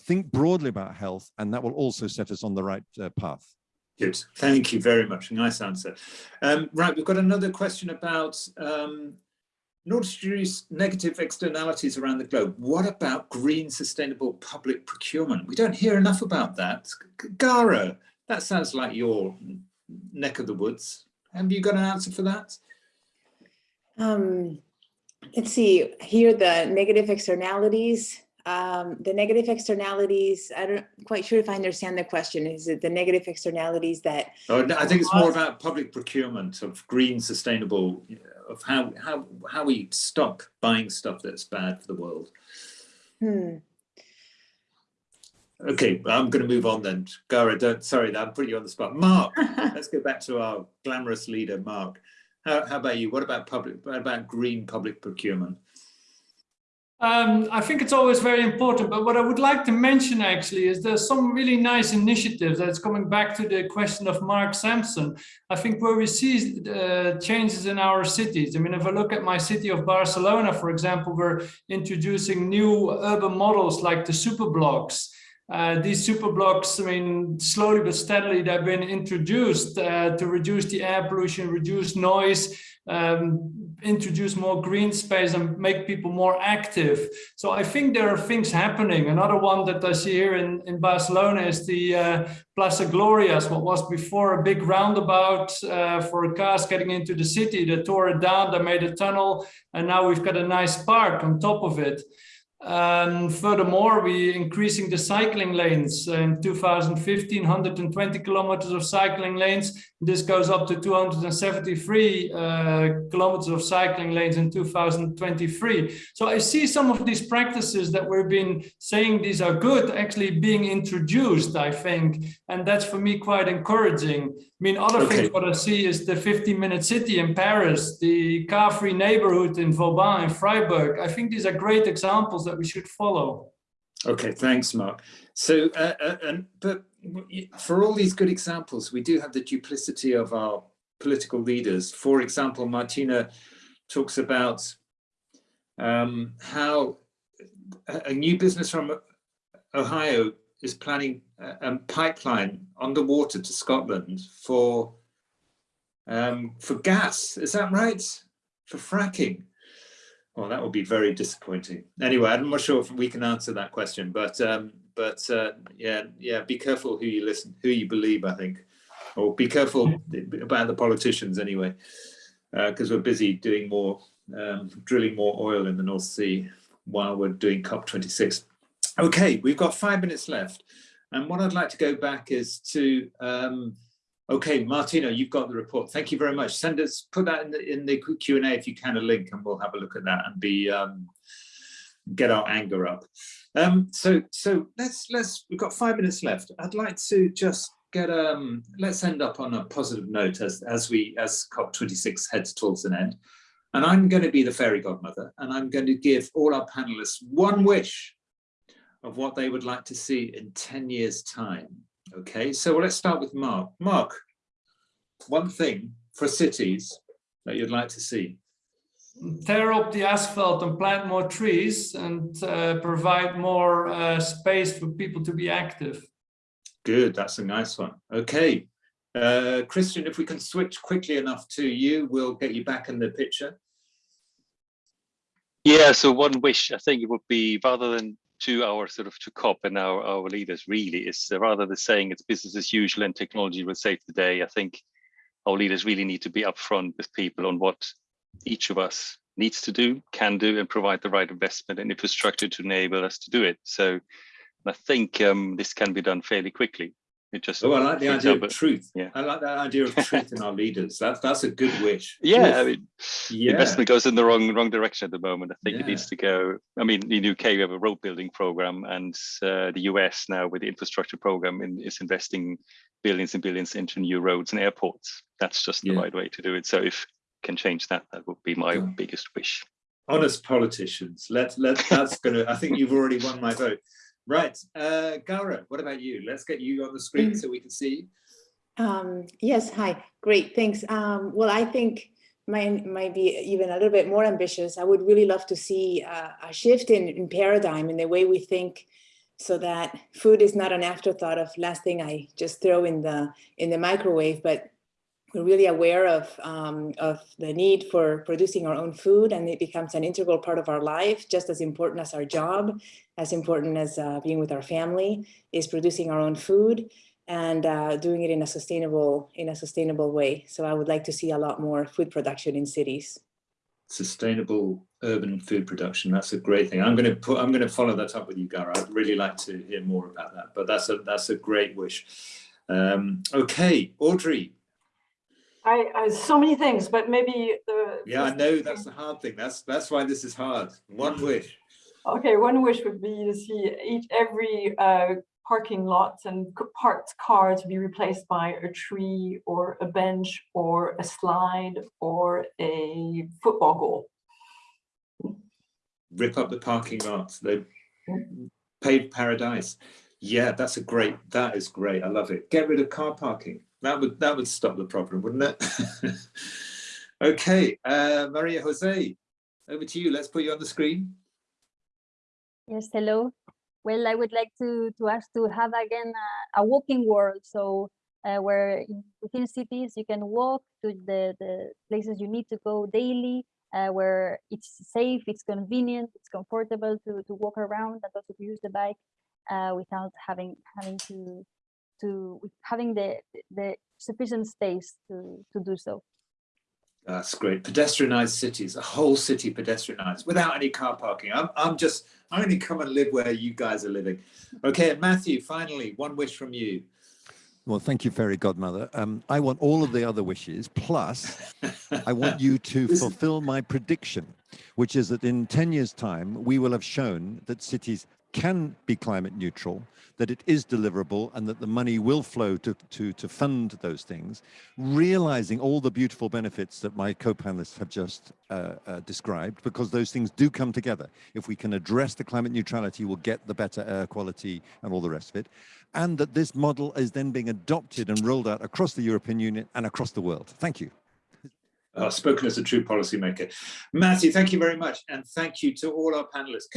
think broadly about health and that will also set us on the right uh, path. Good. Thank you very much. Nice answer. Um, right, we've got another question about um, in order to reduce negative externalities around the globe, what about green sustainable public procurement? We don't hear enough about that. Gara, that sounds like your neck of the woods. Have you got an answer for that? Um, let's see, here the negative externalities. Um, the negative externalities, I don't quite sure if I understand the question. Is it the negative externalities that Oh, no, I think it's more about public procurement of green sustainable, of how, how, how we stop buying stuff that's bad for the world. hmm, Okay, I'm going to move on then. Gara, don't, sorry, I'm putting you on the spot. Mark, let's go back to our glamorous leader, Mark. How, how about you? What about public, what about green public procurement? Um, I think it's always very important, but what I would like to mention actually is there's some really nice initiatives that's coming back to the question of Mark Sampson. I think where we see uh, changes in our cities. I mean, if I look at my city of Barcelona, for example, we're introducing new urban models like the superblocks. Uh, these superblocks, I mean, slowly but steadily, they've been introduced uh, to reduce the air pollution, reduce noise, um, introduce more green space and make people more active. So I think there are things happening. Another one that I see here in, in Barcelona is the uh, Plaza Glorias, what was before a big roundabout uh, for cars getting into the city. They tore it down, they made a tunnel, and now we've got a nice park on top of it. And furthermore, we increasing the cycling lanes in 2015, 120 kilometers of cycling lanes. This goes up to 273 uh, kilometers of cycling lanes in 2023. So I see some of these practices that we've been saying these are good actually being introduced, I think. And that's for me quite encouraging. I mean, other Okay. things what I see is the 15 minute city in Paris, the car-free neighborhood in Vauban and Freiburg. I think these are great examples that we should follow. Okay, thanks, Mark. So, uh, uh, and but for all these good examples, we do have the duplicity of our political leaders. For example, Martina talks about um, how a new business from Ohio is planning a, a pipeline underwater to Scotland for um, for gas. Is that right? For fracking. Well, that would be very disappointing. Anyway, I'm not sure if we can answer that question, but um, but uh, yeah, yeah, be careful who you listen, who you believe. I think, or be careful about the politicians anyway, because we're busy doing more, um, drilling more oil in the North Sea while we're doing COP26. Okay, we've got five minutes left, and what I'd like to go back is to. Um, Okay, Martina, you've got the report. Thank you very much. Send us, put that in the in the Q and A if you can, a link, and we'll have a look at that and be um, get our anger up. Um, so so let's let's we've got five minutes left. I'd like to just get um let's end up on a positive note as as we as COP26 heads towards an end. And I'm going to be the fairy godmother, and I'm going to give all our panelists one wish of what they would like to see in 10 years' time. Okay, so let's start with Mark. Mark, one thing for cities that you'd like to see. tear up the asphalt and plant more trees and uh, provide more uh, space for people to be active. Good, that's a nice one. Okay, uh, Christian, if we can switch quickly enough to you, we'll get you back in the picture. Yeah, so one wish I think it would be rather than to our sort of to COP and our, our leaders really is uh, rather than saying it's business as usual and technology will save the day. I think our leaders really need to be upfront with people on what each of us needs to do, can do, and provide the right investment and infrastructure to enable us to do it. So I think um, this can be done fairly quickly. It just Oh, I like the idea of truth. yeah. I like that idea of truth in our leaders. That's that's a good wish. Yeah, I mean, yeah. investment goes in the wrong wrong direction at the moment. I think it needs to go. I mean, in UK we have a road building program, and uh, the US now with the infrastructure program in, is investing billions and billions into new roads and airports. That's just the Yeah. right way to do it. So if can change that, that would be my Yeah. biggest wish. honest politicians. Let let that's gonna. I think you've already won my vote. Right, uh, Gaura, what about you? Let's get you on the screen so we can see. Um, yes, hi, great, thanks. Um, well, I think mine might be even a little bit more ambitious. I would really love to see uh, a shift in, in paradigm in the way we think so that food is not an afterthought of last thing I just throw in the in the microwave, but we're really aware of, um, of the need for producing our own food and it becomes an integral part of our life, just as important as our job, as important as uh, being with our family, is producing our own food and uh, doing it in a sustainable in a sustainable way. So I would like to see a lot more food production in cities. Sustainable urban food production, that's a great thing. I'm gonna put, I'm gonna follow that up with you, Gaura. I'd really like to hear more about that, but that's a, that's a great wish. Um, okay, Audrey, I, I so many things, but maybe the yeah, I know that's the hard thing. That's, that's why this is hard. One wish. Okay, one wish would be to see each every uh, parking lot and parked car to be replaced by a tree or a bench or a slide or a football goal. rip up the parking lots, they paved paradise. Yeah, that's a great, that is great. I love it. Get rid of car parking. That would, that would stop the problem, wouldn't it? Okay, uh, Maria Jose, over to you. Let's put you on the screen. Yes, hello. Well, I would like to, to ask to have again a, a walking world. So uh, where in, within cities you can walk to the, the places you need to go daily, uh, where it's safe, it's convenient, it's comfortable to, to walk around and also to use the bike uh, without having having to to with having the the sufficient space to to do so. That's great. Pedestrianized cities, a whole city pedestrianized without any car parking. I'm, I'm just, I'm going to come and live where you guys are living. Okay, and Matthew, finally, one wish from you. Well, thank you, fairy godmother. Um, I want all of the other wishes, plus I want you to fulfill my prediction, which is that in 10 years' time, we will have shown that cities can be climate neutral, that it is deliverable, and that the money will flow to, to, to fund those things, realizing all the beautiful benefits that my co-panelists have just uh, uh, described, because those things do come together. If we can address the climate neutrality, we'll get the better air quality and all the rest of it and that this model is then being adopted and rolled out across the European Union and across the world. Thank you. Oh, spoken as a true policymaker. Matthew, thank you very much. And thank you to all our panelists.